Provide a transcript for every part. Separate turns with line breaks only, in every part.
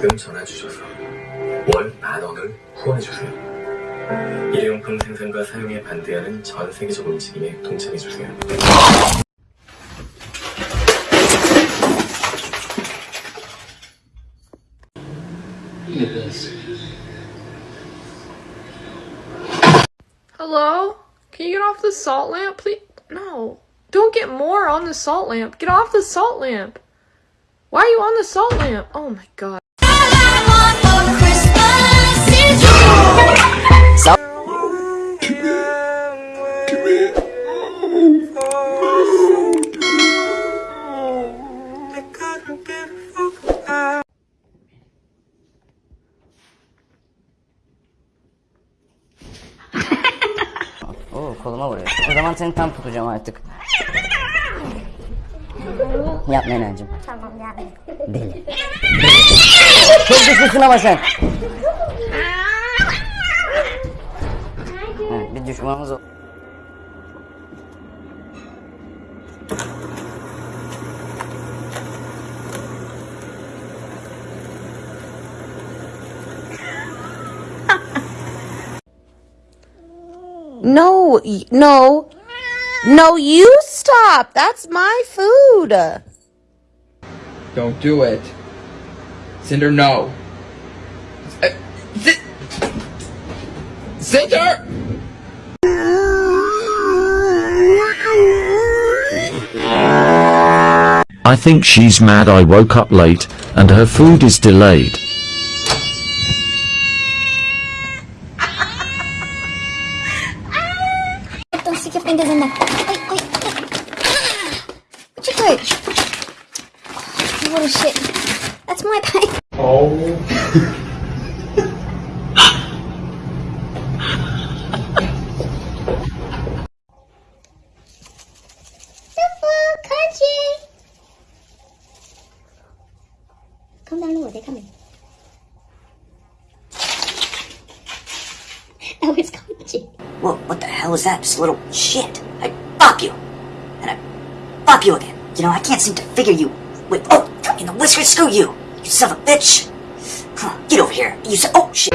지금 전화 주셔서 월 만 원을 후원해 주세요. 일회용품 생산과 사용에 반대하는 전 세계적 움직임에 동참해 주세요.
Oh.
Oo koluma vuruyor. O zaman seni tam tutacağım artık. Yapma Enancım.
Tamam yani.
Deli. Çok güçlüsün ama sen. Bir düşmanımız o.
No, y- no, no, you stop. That's my food.
Don't do it. Cinder, no. Uh, Ci- Cinder!
I think she's mad I woke up late, and her food is delayed.
Fingers in there. Wait, wait, wait. What you do? Oh, eh. you little shit. That's my pain. Oh. Kachi. Come down lower, they're coming. Oh, it's Kachi.
Whoa, what the hell is that? Just a little shit. I fuck you. And I fuck you again. You know, I can't seem to figure you. Wait, oh, in the whiskers, screw you. You son of a bitch. Get over here. You said, oh shit.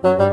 Whoa!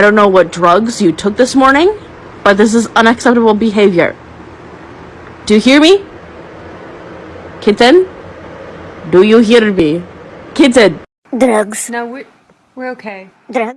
I don't know what drugs you took this morning, but this is unacceptable behavior. Do you hear me? Kitten? Do you hear me? Kitten!
Drugs.
No, we're, we're okay.
Drugs.